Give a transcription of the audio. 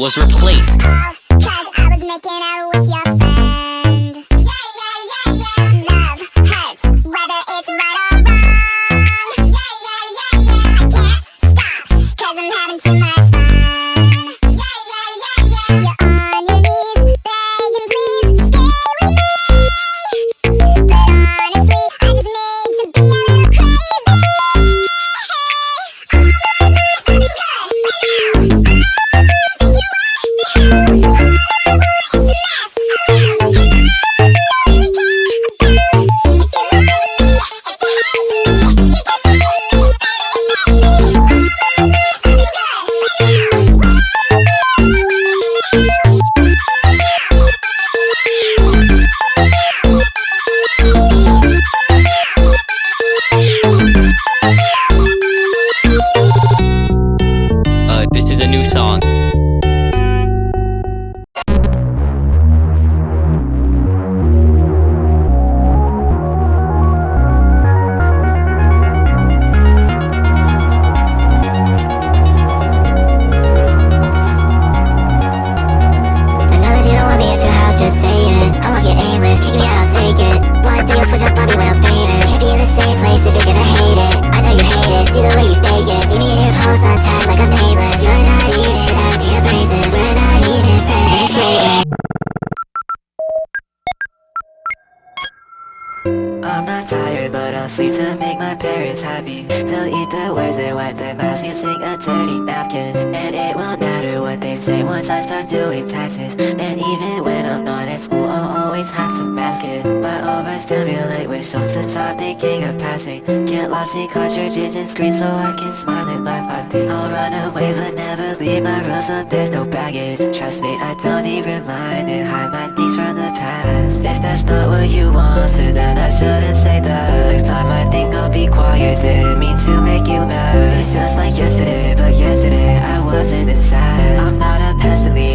was replaced. song. Sleep to make my parents happy. They'll eat their words and wipe their mouths using a dirty napkin. And it won't matter what they once I start doing taxes. And even when I'm not at school, I'll always have to mask it. But overstimulate with shows to stop thinking of passing. Get lost in cartridges and screens so I can smile and laugh. I think I'll run away, but never leave my rules so there's no baggage. Trust me, I don't need reminding. Hide my things from the past. If that's not what you wanted, then I shouldn't say that. Next time I think I'll be quiet. Didn't mean to make you mad. It's just like yesterday, but yesterday I wasn't as sad. I'm not a pest,